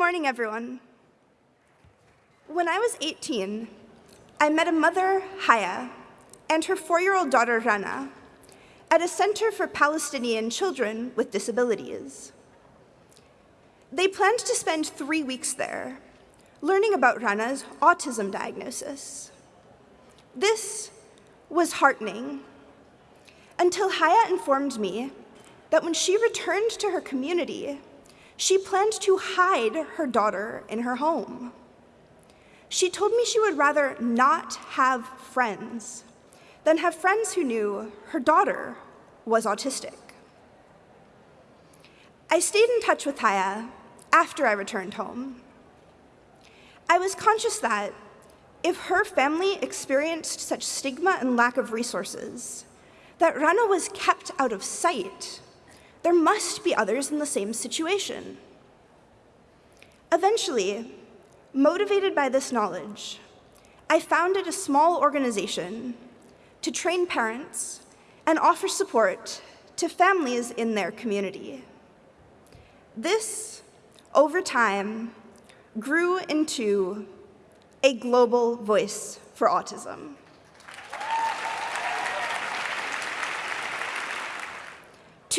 morning, everyone. When I was 18, I met a mother, Haya, and her four-year-old daughter, Rana, at a center for Palestinian children with disabilities. They planned to spend three weeks there, learning about Rana's autism diagnosis. This was heartening until Haya informed me that when she returned to her community, she planned to hide her daughter in her home. She told me she would rather not have friends than have friends who knew her daughter was autistic. I stayed in touch with Haya after I returned home. I was conscious that if her family experienced such stigma and lack of resources, that Rana was kept out of sight, there must be others in the same situation. Eventually, motivated by this knowledge, I founded a small organization to train parents and offer support to families in their community. This, over time, grew into a global voice for autism.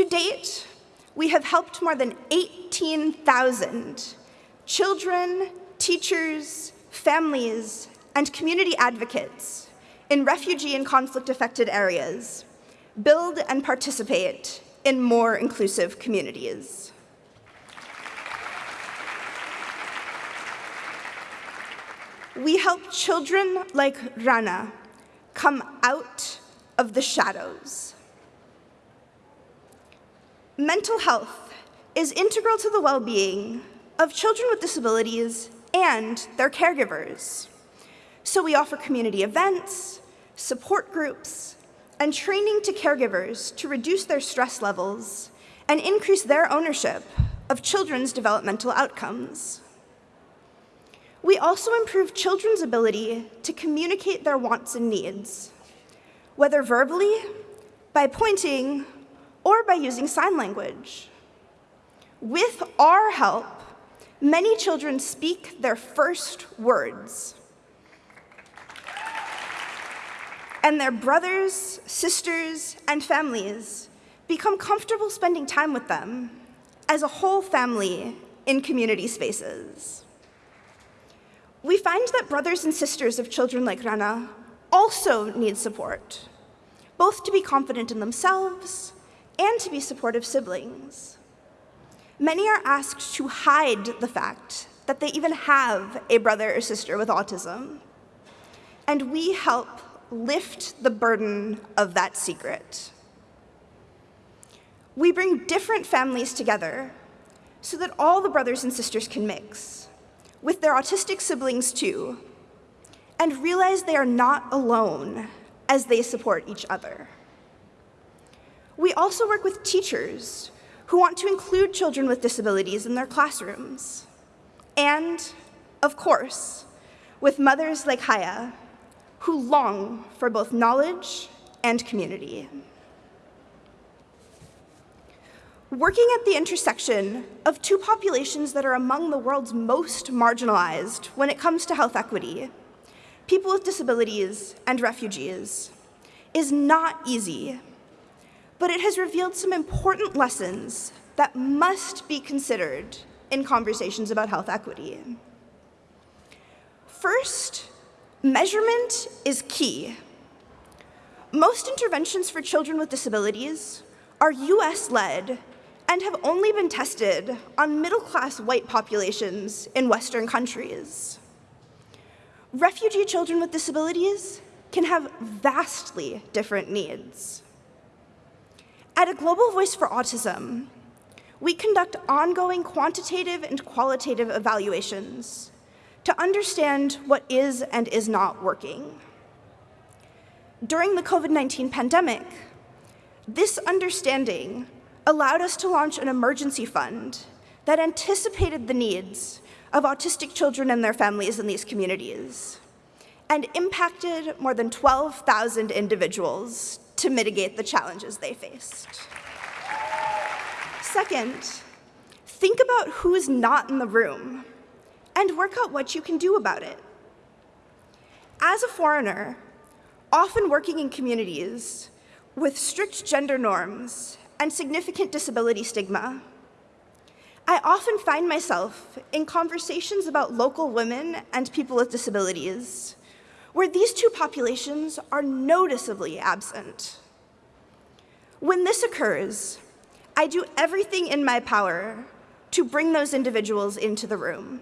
To date, we have helped more than 18,000 children, teachers, families, and community advocates in refugee and conflict-affected areas build and participate in more inclusive communities. We help children like Rana come out of the shadows. Mental health is integral to the well-being of children with disabilities and their caregivers. So we offer community events, support groups, and training to caregivers to reduce their stress levels and increase their ownership of children's developmental outcomes. We also improve children's ability to communicate their wants and needs, whether verbally, by pointing, or by using sign language. With our help, many children speak their first words. And their brothers, sisters, and families become comfortable spending time with them as a whole family in community spaces. We find that brothers and sisters of children like Rana also need support, both to be confident in themselves and to be supportive siblings. Many are asked to hide the fact that they even have a brother or sister with autism. And we help lift the burden of that secret. We bring different families together so that all the brothers and sisters can mix, with their autistic siblings too, and realize they are not alone as they support each other. We also work with teachers who want to include children with disabilities in their classrooms. And, of course, with mothers like Haya, who long for both knowledge and community. Working at the intersection of two populations that are among the world's most marginalized when it comes to health equity, people with disabilities and refugees, is not easy but it has revealed some important lessons that must be considered in conversations about health equity. First, measurement is key. Most interventions for children with disabilities are US-led and have only been tested on middle-class white populations in Western countries. Refugee children with disabilities can have vastly different needs. At a Global Voice for Autism, we conduct ongoing quantitative and qualitative evaluations to understand what is and is not working. During the COVID-19 pandemic, this understanding allowed us to launch an emergency fund that anticipated the needs of autistic children and their families in these communities and impacted more than 12,000 individuals to mitigate the challenges they faced. Second, think about who is not in the room and work out what you can do about it. As a foreigner, often working in communities with strict gender norms and significant disability stigma, I often find myself in conversations about local women and people with disabilities, where these two populations are noticeably absent. When this occurs, I do everything in my power to bring those individuals into the room.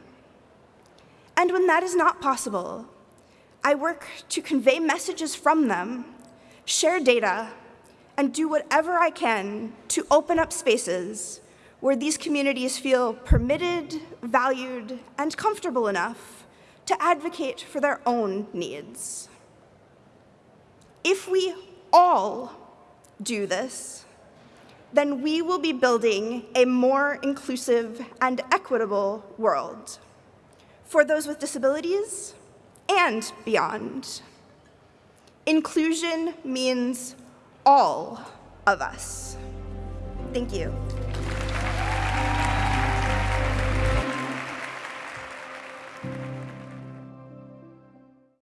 And when that is not possible, I work to convey messages from them, share data, and do whatever I can to open up spaces where these communities feel permitted, valued, and comfortable enough to advocate for their own needs. If we all do this, then we will be building a more inclusive and equitable world for those with disabilities and beyond. Inclusion means all of us. Thank you.